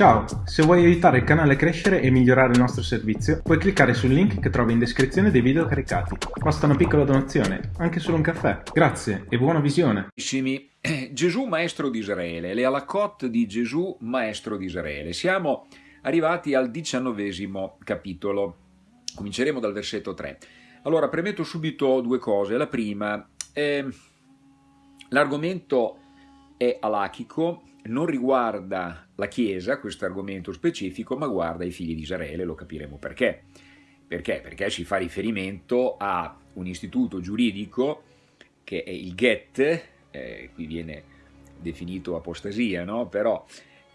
Ciao, se vuoi aiutare il canale a crescere e migliorare il nostro servizio, puoi cliccare sul link che trovi in descrizione dei video caricati. Basta una piccola donazione, anche solo un caffè. Grazie e buona visione. Gesù maestro di Israele, le alakot di Gesù maestro di Israele. Siamo arrivati al diciannovesimo capitolo. Cominceremo dal versetto 3. Allora, premetto subito due cose. La prima, eh, l'argomento è alachico, non riguarda la Chiesa, questo argomento specifico, ma guarda i figli di Israele, lo capiremo perché. Perché? Perché si fa riferimento a un istituto giuridico che è il GET, eh, qui viene definito apostasia, no? però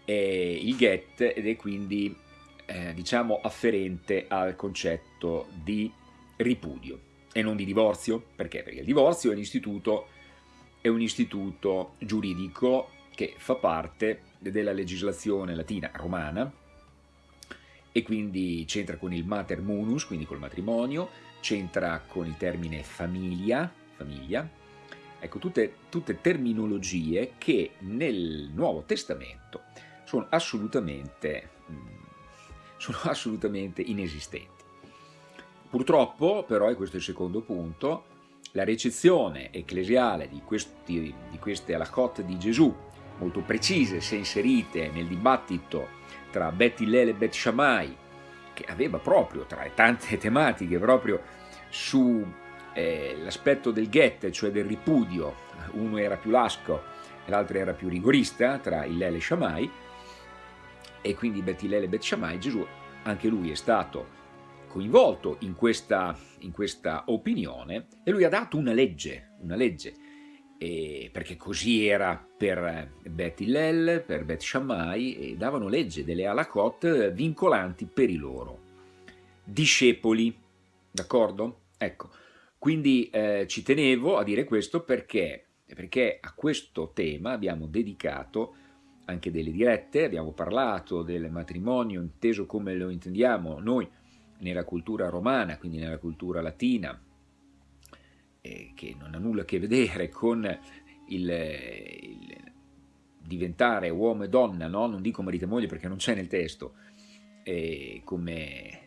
è il GET ed è quindi eh, diciamo afferente al concetto di ripudio e non di divorzio, perché? Perché il divorzio è un istituto, è un istituto giuridico che fa parte della legislazione latina romana e quindi c'entra con il mater munus, quindi col matrimonio, c'entra con il termine famiglia, famiglia. Ecco, tutte, tutte terminologie che nel Nuovo Testamento sono assolutamente, mm, sono assolutamente inesistenti. Purtroppo, però, e questo è il secondo punto, la recezione ecclesiale di, questi, di queste alacot di Gesù molto precise se inserite nel dibattito tra Bet Hillel e Bet Shammai, che aveva proprio tra le tante tematiche proprio sull'aspetto eh, del get, cioè del ripudio, uno era più lasco e l'altro era più rigorista tra Hillel e Shammai, e quindi Bet Hillel e Bet Shammai, Gesù anche lui è stato coinvolto in questa, in questa opinione e lui ha dato una legge, una legge e perché così era per Bet Hillel, per Bet Shammai, e davano legge delle alakot vincolanti per i loro discepoli, d'accordo? Ecco, quindi eh, ci tenevo a dire questo perché, perché a questo tema abbiamo dedicato anche delle dirette, abbiamo parlato del matrimonio inteso come lo intendiamo noi nella cultura romana, quindi nella cultura latina, eh, che non ha nulla a che vedere con il, il diventare uomo e donna, no? non dico marito e moglie perché non c'è nel testo, eh, come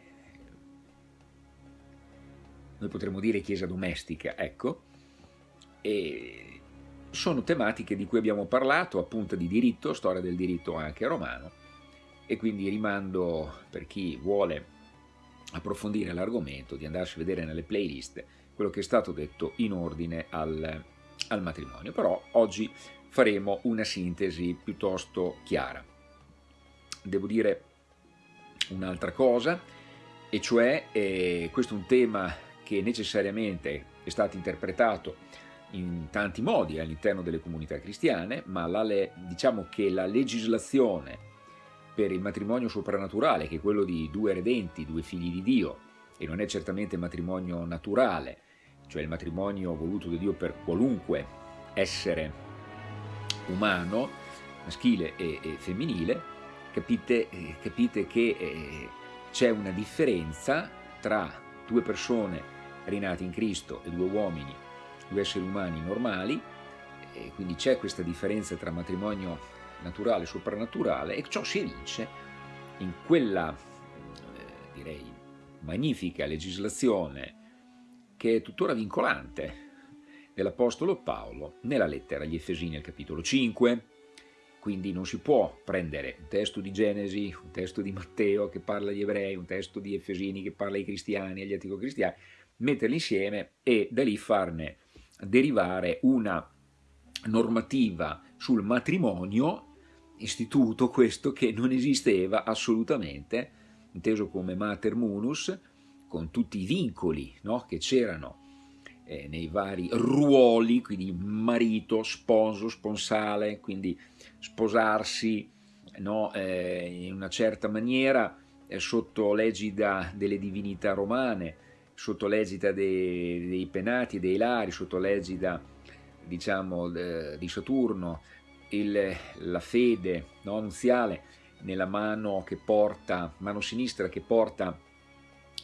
noi potremmo dire chiesa domestica, ecco, e sono tematiche di cui abbiamo parlato, appunto di diritto, storia del diritto anche romano, e quindi rimando per chi vuole approfondire l'argomento di andarsi a vedere nelle playlist quello che è stato detto in ordine al, al matrimonio. Però oggi faremo una sintesi piuttosto chiara. Devo dire un'altra cosa, e cioè eh, questo è un tema che necessariamente è stato interpretato in tanti modi all'interno delle comunità cristiane, ma la, diciamo che la legislazione per il matrimonio soprannaturale, che è quello di due redenti, due figli di Dio, e non è certamente matrimonio naturale, cioè il matrimonio voluto da Dio per qualunque essere umano, maschile e, e femminile, capite, eh, capite che eh, c'è una differenza tra due persone rinate in Cristo e due uomini, due esseri umani normali, quindi c'è questa differenza tra matrimonio naturale e soprannaturale e ciò si evince in quella, eh, direi, magnifica legislazione che è tuttora vincolante dell'Apostolo Paolo nella lettera agli Efesini al capitolo 5, quindi non si può prendere un testo di Genesi, un testo di Matteo che parla agli ebrei, un testo di Efesini che parla ai cristiani, agli antico cristiani, metterli insieme e da lì farne derivare una normativa sul matrimonio, istituto questo che non esisteva assolutamente, inteso come mater munus, con tutti i vincoli no? che c'erano eh, nei vari ruoli, quindi marito, sposo, sponsale, quindi sposarsi no? eh, in una certa maniera eh, sotto l'egida delle divinità romane, sotto l'egida dei, dei, penati dei lari, sotto l'egida diciamo, di Saturno, il, la fede no? nuziale nella mano che porta, mano sinistra che porta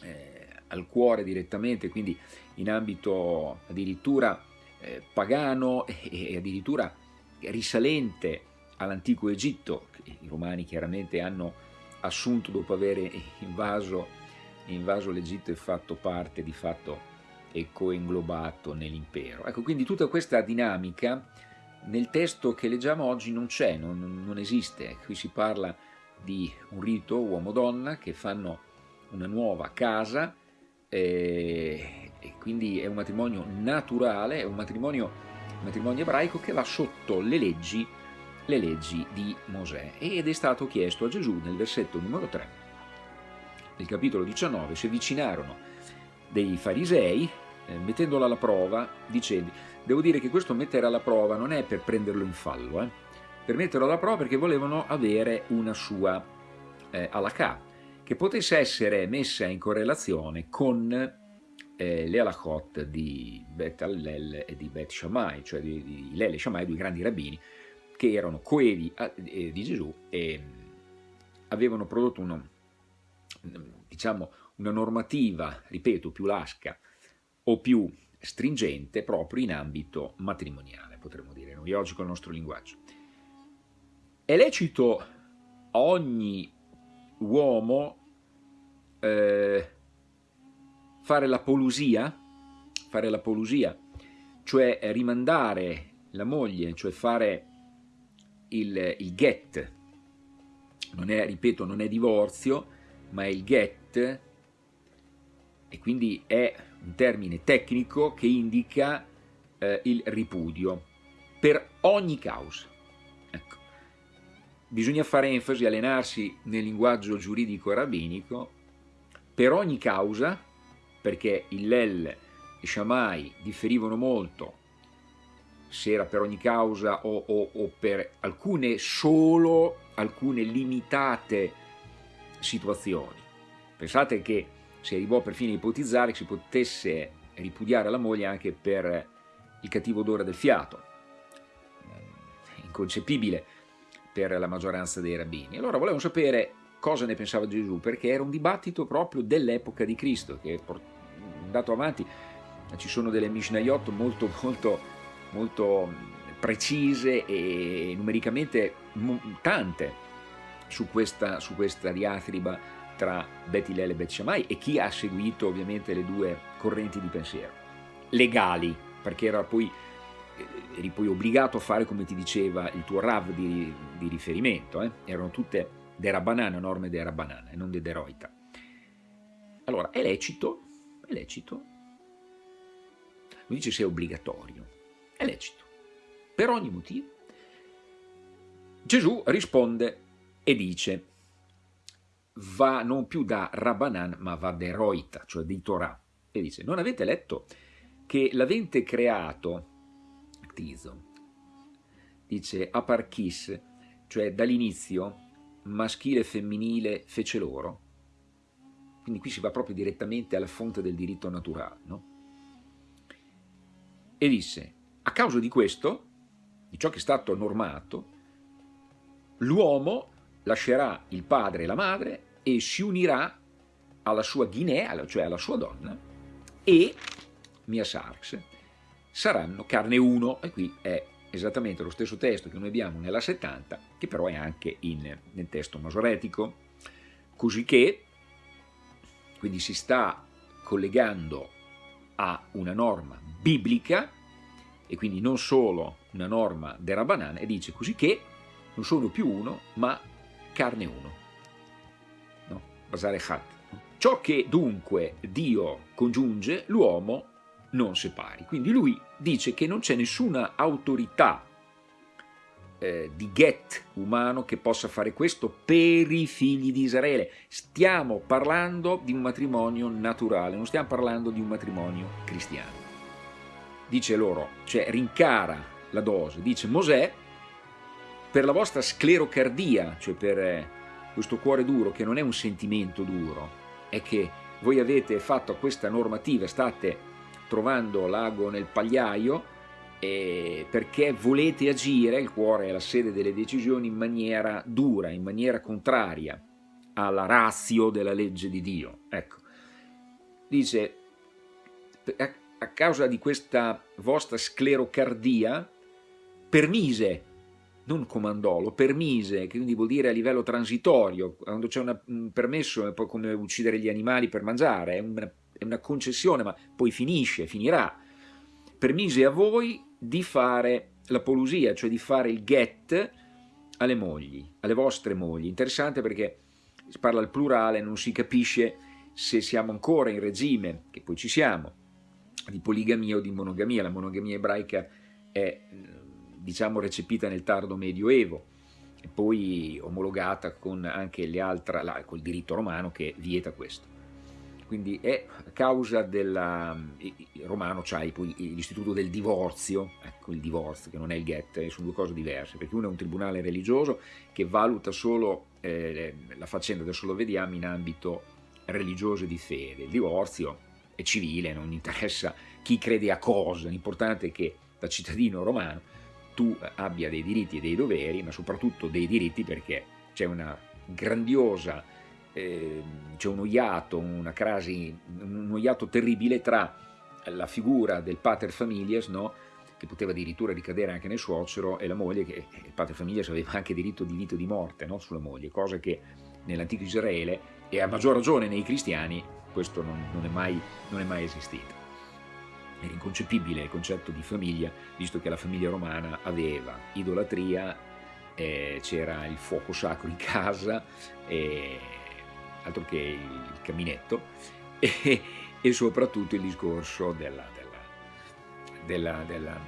eh, al cuore direttamente, quindi in ambito addirittura eh, pagano e, e addirittura risalente all'antico Egitto, che i romani chiaramente hanno assunto dopo aver invaso, invaso l'Egitto e fatto parte di fatto e coenglobato nell'impero. Ecco, quindi tutta questa dinamica nel testo che leggiamo oggi non c'è, non, non, esiste. Qui si parla di un rito uomo-donna che fanno una nuova casa eh, e quindi è un matrimonio naturale, è un matrimonio, un matrimonio ebraico che va sotto le leggi, le leggi di Mosè. Ed è stato chiesto a Gesù nel versetto numero 3 del capitolo 19 si avvicinarono dei farisei eh, mettendola alla prova dicendo devo dire che questo mettere alla prova non è per prenderlo in fallo eh, per metterlo alla prova perché volevano avere una sua eh, alakà che potesse essere messa in correlazione con eh, le alachot di Bet Hallel e di Bet Shammai, cioè di, di Hillel e Shammai, due grandi rabbini, che erano coevi a, eh, di Gesù e avevano prodotto uno, diciamo, una normativa, ripeto, più lasca o più stringente proprio in ambito matrimoniale, potremmo dire noi oggi con il nostro linguaggio. È lecito a ogni uomo eh, fare la polusia, fare la polusia, cioè rimandare la moglie, cioè fare il, il get, non è, ripeto, non è divorzio, ma è il get, e quindi è un termine tecnico che indica eh, il ripudio. Per ogni causa. Bisogna fare enfasi, allenarsi nel linguaggio giuridico rabbinico per ogni causa, perché il Lel e Shammai differivano molto se era per ogni causa o, o, o per alcune solo, alcune limitate situazioni. Pensate che si arrivò perfino a ipotizzare che si potesse ripudiare la moglie anche per il cattivo odore del fiato, inconcepibile per la maggioranza dei rabbini. Allora volevano sapere cosa ne pensava Gesù, perché era un dibattito proprio dell'epoca di Cristo, che è andato avanti, ci sono delle Mishnayot molto, molto, molto precise e numericamente tante su questa, su questa diatriba tra Bet Hillel e Bet Shammai e chi ha seguito ovviamente le due correnti di pensiero. Legali, perché era poi, eri poi obbligato a fare come ti diceva il tuo Rav di, di riferimento, eh? erano tutte dera banana, norme dera banana e non de deroita. Allora, è lecito, è lecito, non dice se è obbligatorio, è lecito, per ogni motivo. Gesù risponde e dice, va non più da Rabbanan, ma va da Eroita, cioè di Torah, e dice, non avete letto che l'avente creato, Tizo, dice Aparchis, cioè dall'inizio maschile e femminile fece loro. Quindi qui si va proprio direttamente alla fonte del diritto naturale. No? E disse, a causa di questo, di ciò che è stato normato, l'uomo lascerà il padre e la madre e si unirà alla sua Guinea, cioè alla sua donna, e Mia Sarx saranno carne uno, e qui è esattamente lo stesso testo che noi abbiamo nella 70, che però è anche in, nel testo masoretico, così che quindi si sta collegando a una norma biblica e quindi non solo una norma della banana e dice così che non sono più uno ma carne uno. No? Basare hat. Ciò che dunque Dio congiunge, l'uomo non separi. Quindi lui dice che non c'è nessuna autorità eh, di get umano che possa fare questo per i figli di Israele. Stiamo parlando di un matrimonio naturale, non stiamo parlando di un matrimonio cristiano. Dice loro, cioè rincara la dose, dice Mosè, per la vostra sclerocardia, cioè per eh, questo cuore duro che non è un sentimento duro, è che voi avete fatto questa normativa, state trovando l'ago nel pagliaio eh, perché volete agire, il cuore è la sede delle decisioni, in maniera dura, in maniera contraria alla razio della legge di Dio. Ecco, dice, a, a causa di questa vostra sclerocardia, permise non comandò, lo permise, che quindi vuol dire a livello transitorio, quando c'è un permesso è poi come uccidere gli animali per mangiare, è una, è una concessione, ma poi finisce, finirà. Permise a voi di fare la polusia, cioè di fare il get alle mogli, alle vostre mogli. Interessante perché si parla al plurale, non si capisce se siamo ancora in regime, che poi ci siamo, di poligamia o di monogamia. La monogamia ebraica è diciamo recepita nel tardo medioevo e poi omologata con anche le altre, la, col diritto romano che vieta questo. Quindi è a causa del romano c'hai poi l'istituto del divorzio, ecco il divorzio che non è il get, sono due cose diverse, perché uno è un tribunale religioso che valuta solo eh, la faccenda, adesso lo vediamo in ambito religioso e di fede, il divorzio è civile, non interessa chi crede a cosa, l'importante è che da cittadino romano tu abbia dei diritti e dei doveri, ma soprattutto dei diritti perché c'è una grandiosa, eh, c'è uno iato, una crasi, uno iato terribile tra la figura del pater familias, no? che poteva addirittura ricadere anche nel suocero, e la moglie, che il pater familias aveva anche diritto di vita o di morte no? sulla moglie, cosa che nell'antico Israele, e a maggior ragione nei cristiani, questo non, non, è, mai, non è mai esistito. Era inconcepibile il concetto di famiglia, visto che la famiglia romana aveva idolatria, eh, c'era il fuoco sacro in casa, eh, altro che il caminetto, e, e soprattutto il discorso della, della, della,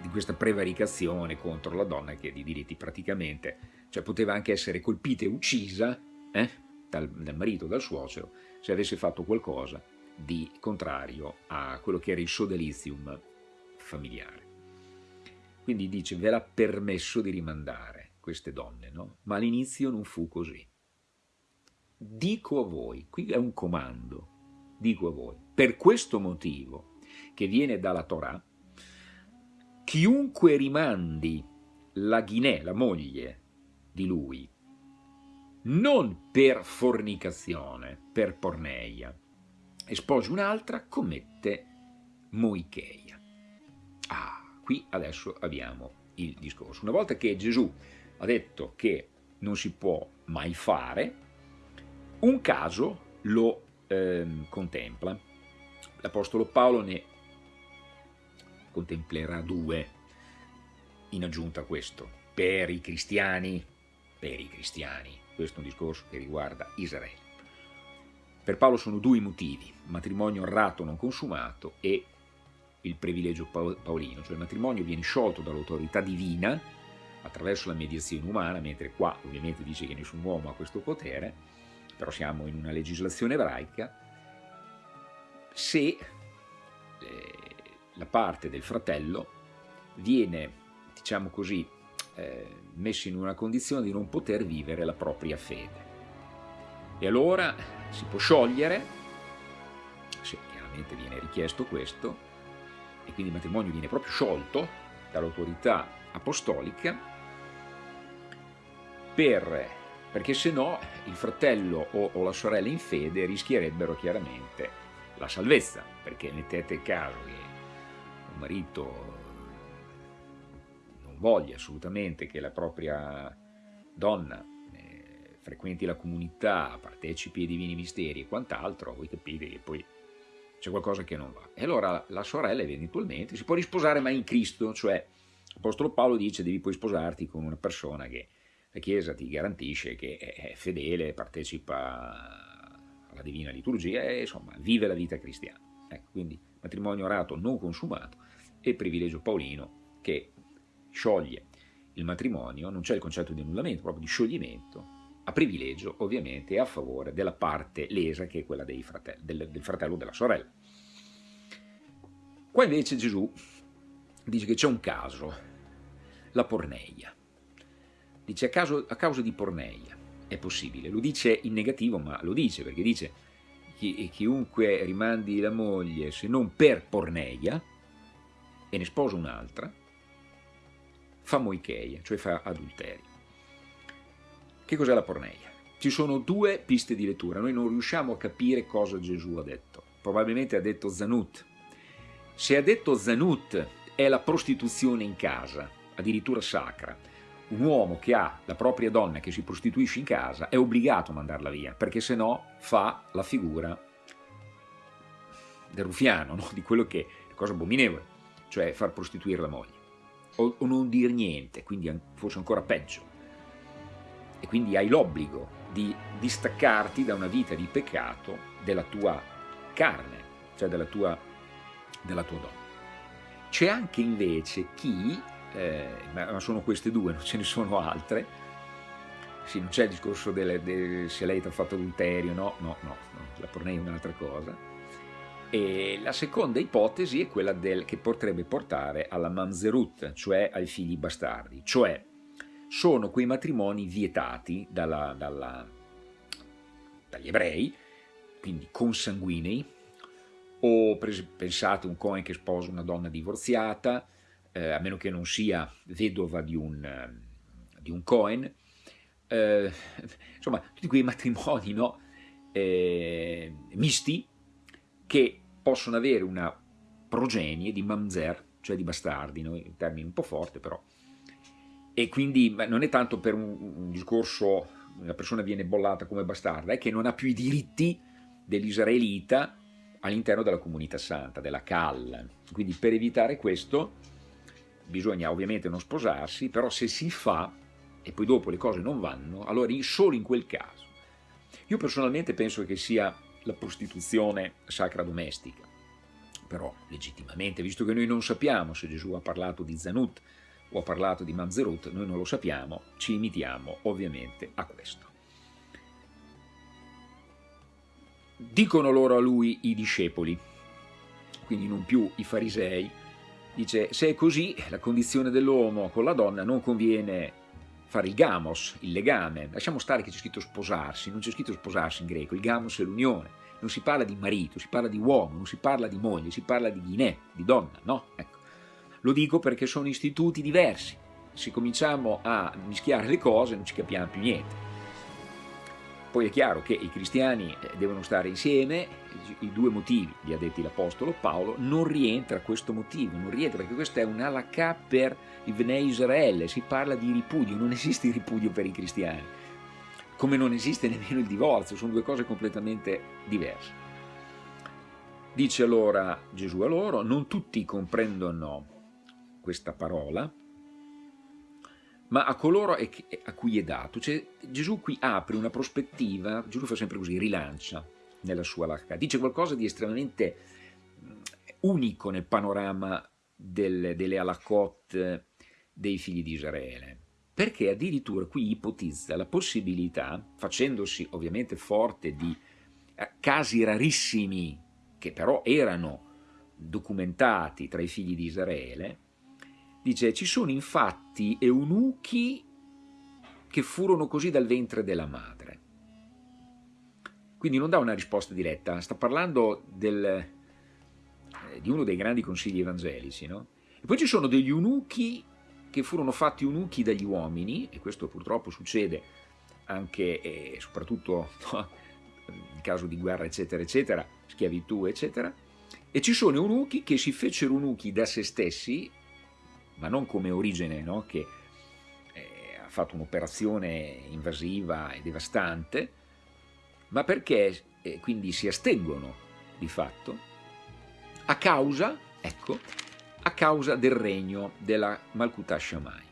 di questa prevaricazione contro la donna che di diritti praticamente, cioè poteva anche essere colpita e uccisa eh, dal, dal marito, dal suocero, se avesse fatto qualcosa di contrario a quello che era il sodalizium familiare. Quindi dice, ve l'ha permesso di rimandare queste donne, no? Ma all'inizio non fu così. Dico a voi, qui è un comando, dico a voi, per questo motivo che viene dalla Torah, chiunque rimandi la Ghinè, la moglie di lui, non per fornicazione, per porneia, e sposi un'altra, commette moicheia. Ah, qui adesso abbiamo il discorso. Una volta che Gesù ha detto che non si può mai fare, un caso lo ehm, contempla. L'Apostolo Paolo ne contemplerà due in aggiunta a questo, per i cristiani, per i cristiani, questo è un discorso che riguarda Israele. Per Paolo sono due i motivi, matrimonio errato non consumato e il privilegio paolino, cioè il matrimonio viene sciolto dall'autorità divina attraverso la mediazione umana, mentre qua ovviamente dice che nessun uomo ha questo potere, però siamo in una legislazione ebraica, se eh, la parte del fratello viene, diciamo così, eh, messo in una condizione di non poter vivere la propria fede. E allora si può sciogliere, se chiaramente viene richiesto questo, e quindi il matrimonio viene proprio sciolto dall'autorità apostolica, per, perché se no il fratello o, o la sorella in fede rischierebbero chiaramente la salvezza, perché mettete caso che un marito non voglia assolutamente che la propria donna frequenti la comunità, partecipi ai divini misteri e quant'altro, voi capite che poi c'è qualcosa che non va. E allora la sorella eventualmente si può risposare ma in Cristo, cioè l'Apostolo Paolo dice devi poi sposarti con una persona che la Chiesa ti garantisce che è fedele, partecipa alla divina liturgia e insomma vive la vita cristiana. Ecco, quindi matrimonio orato non consumato e privilegio paolino che scioglie il matrimonio, non c'è il concetto di annullamento, proprio di scioglimento, a privilegio ovviamente a favore della parte lesa che è quella fratelli, del, del fratello o della sorella. Qua invece Gesù dice che c'è un caso, la porneia. Dice a, caso, a causa di porneia è possibile, lo dice in negativo ma lo dice perché dice chi, chiunque rimandi la moglie se non per porneia e ne sposa un'altra fa moicheia, cioè fa adulterio. Che cos'è la porneia? Ci sono due piste di lettura, noi non riusciamo a capire cosa Gesù ha detto. Probabilmente ha detto Zanut. Se ha detto Zanut è la prostituzione in casa, addirittura sacra, un uomo che ha la propria donna che si prostituisce in casa è obbligato a mandarla via, perché se no fa la figura del rufiano, no? di quello che è cosa abominevole, cioè far prostituire la moglie, o, o non dir niente, quindi forse ancora peggio. E quindi hai l'obbligo di distaccarti da una vita di peccato della tua carne, cioè della tua, della tua donna. C'è anche invece chi eh, ma sono queste due, non ce ne sono altre. Sì, non c'è il discorso delle, de, se lei ti ha fatto adulterio, no, no, no, no la pornei è un'altra cosa. E la seconda ipotesi è quella del, che potrebbe portare alla mamzerut, cioè ai figli bastardi, cioè sono quei matrimoni vietati dalla, dalla, dagli ebrei, quindi consanguinei, o pensate un Cohen che sposa una donna divorziata, eh, a meno che non sia vedova di un, eh, di un Cohen, eh, insomma tutti quei matrimoni no, eh, misti che possono avere una progenie di mamzer, cioè di bastardi, no? in termini un po' forte però, e quindi non è tanto per un, un discorso una persona viene bollata come bastarda, è che non ha più i diritti dell'israelita all'interno della comunità santa, della Cal. Quindi per evitare questo bisogna ovviamente non sposarsi, però se si fa e poi dopo le cose non vanno, allora solo in quel caso. Io personalmente penso che sia la prostituzione sacra domestica, però legittimamente, visto che noi non sappiamo se Gesù ha parlato di Zanut o ha parlato di Manzerut, noi non lo sappiamo, ci imitiamo ovviamente a questo. Dicono loro a lui i discepoli, quindi non più i farisei, Dice, se è così, la condizione dell'uomo con la donna non conviene fare il gamos, il legame. Lasciamo stare che c'è scritto sposarsi, non c'è scritto sposarsi in greco, il gamos è l'unione. Non si parla di marito, si parla di uomo, non si parla di moglie, si parla di ghinè, di donna, no? Ecco. Lo dico perché sono istituti diversi. Se cominciamo a mischiare le cose non ci capiamo più niente. Poi è chiaro che i cristiani eh, devono stare insieme, i due motivi, li ha detti l'Apostolo Paolo, non rientra questo motivo, non rientra perché questa è un'alacà per il Bnei Israele, si parla di ripudio, non esiste il ripudio per i cristiani, come non esiste nemmeno il divorzio, sono due cose completamente diverse. Dice allora Gesù a loro, non tutti comprendono questa parola, ma a coloro a cui è dato. Cioè, Gesù qui apre una prospettiva, Gesù fa sempre così, rilancia nella sua lacca, dice qualcosa di estremamente mm, unico nel panorama del, delle alakot dei figli di Israele, perché addirittura qui ipotizza la possibilità, facendosi ovviamente forte di eh, casi rarissimi, che però erano documentati tra i figli di Israele, Dice, ci sono infatti eunuchi che furono così dal ventre della madre. Quindi non dà una risposta diretta, sta parlando del, eh, di uno dei grandi consigli evangelici. No? E poi ci sono degli eunuchi che furono fatti eunuchi dagli uomini, e questo purtroppo succede anche e soprattutto no, in caso di guerra, eccetera, eccetera, schiavitù, eccetera, e ci sono eunuchi che si fecero eunuchi da se stessi ma non come origine no? che eh, ha fatto un'operazione invasiva e devastante, ma perché eh, quindi si astengono di fatto a causa, ecco, a causa del regno della Malkuta Shamaim.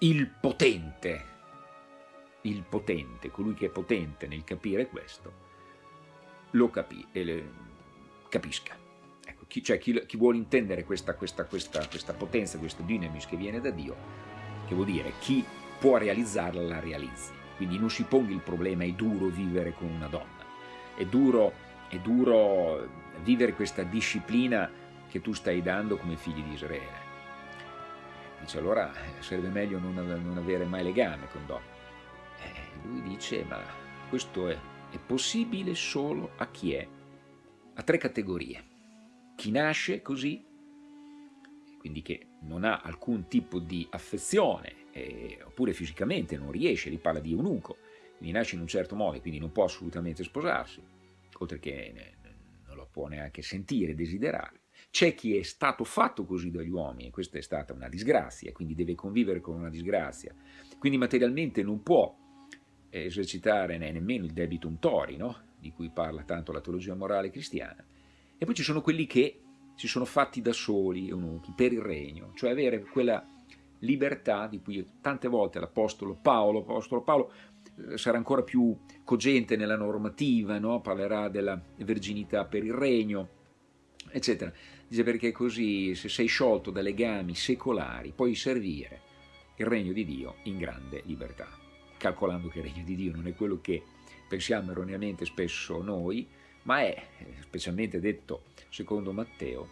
Il potente, il potente, colui che è potente nel capire questo, lo capi, eh, capisca chi, cioè chi, chi vuole intendere questa, questa, questa, questa potenza, questo dynamis che viene da Dio, che vuol dire chi può realizzarla la realizzi. Quindi non si ponga il problema è duro vivere con una donna, è duro, è duro vivere questa disciplina che tu stai dando come figli di Israele. Dice allora eh, sarebbe meglio non, non avere mai legame con donne. Eh, lui dice ma questo è, è possibile solo a chi è, a tre categorie chi nasce così, quindi che non ha alcun tipo di affezione, eh, oppure fisicamente non riesce, li parla di eunuco, quindi nasce in un certo modo e quindi non può assolutamente sposarsi, oltre che non lo può neanche sentire, desiderare. C'è chi è stato fatto così dagli uomini, e questa è stata una disgrazia, quindi deve convivere con una disgrazia, quindi materialmente non può esercitare nemmeno il debitum tori, no? di cui parla tanto la teologia morale cristiana. E poi ci sono quelli che si sono fatti da soli, eunuchi, per il regno, cioè avere quella libertà di cui tante volte l'Apostolo Paolo, l'Apostolo Paolo eh, sarà ancora più cogente nella normativa, no? parlerà della verginità per il regno, eccetera. Dice perché così se sei sciolto da legami secolari puoi servire il regno di Dio in grande libertà, calcolando che il regno di Dio non è quello che pensiamo erroneamente spesso noi, ma è, specialmente detto secondo Matteo,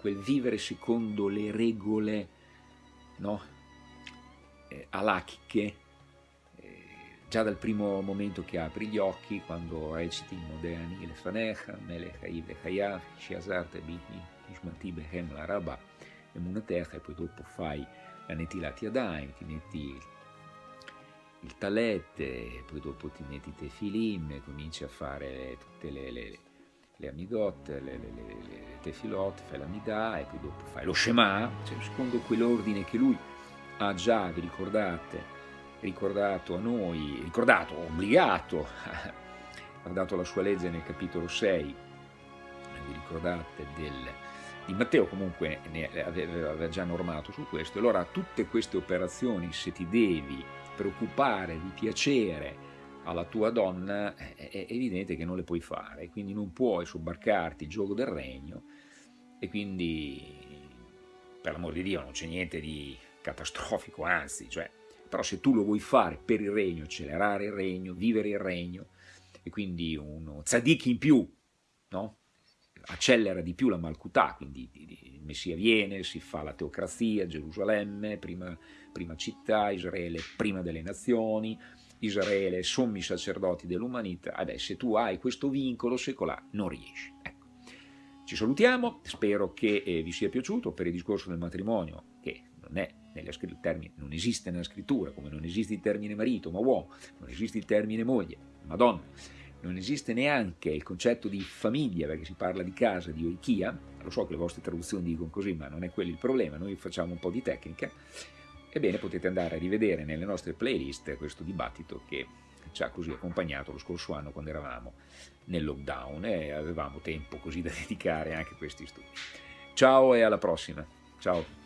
quel vivere secondo le regole no? eh, alachiche, eh, già dal primo momento che apri gli occhi, quando reciti Modeni le Fanecha, Melech Haiv Hayaf, Shiazart e Biti, Ishmati Behem la Rabba, e poi dopo fai la Netilat Yadayim, ti metti il talet, poi dopo ti metti i tefilim, cominci a fare tutte le, le, le amigot, le, le, le, le tefilot, fai l'amidà e poi dopo fai lo Shema, cioè secondo quell'ordine che lui ha già, vi ricordate, ricordato a noi, ricordato, obbligato, ha dato la sua legge nel capitolo 6, vi ricordate, del, di Matteo comunque ne aveva già normato su questo, allora tutte queste operazioni se ti devi preoccupare di piacere alla tua donna è evidente che non le puoi fare, quindi non puoi sobbarcarti il gioco del regno e quindi per l'amor di Dio non c'è niente di catastrofico, anzi, cioè, però se tu lo vuoi fare per il regno, accelerare il regno, vivere il regno e quindi uno tzaddik in più, no? Accelera di più la Malkutà, quindi il Messia viene, si fa la teocrazia, Gerusalemme, prima, prima città, Israele prima delle nazioni, Israele sommi sacerdoti dell'umanità, eh se tu hai questo vincolo secolare non riesci. Ecco. Ci salutiamo, spero che eh, vi sia piaciuto per il discorso del matrimonio, che non, è termine, non esiste nella scrittura, come non esiste il termine marito, ma uomo, non esiste il termine moglie, madonna, non esiste neanche il concetto di famiglia, perché si parla di casa, di oichia, lo so che le vostre traduzioni dicono così, ma non è quello il problema, noi facciamo un po' di tecnica, ebbene potete andare a rivedere nelle nostre playlist questo dibattito che ci ha così accompagnato lo scorso anno quando eravamo nel lockdown e avevamo tempo così da dedicare anche a questi studi. Ciao e alla prossima. Ciao.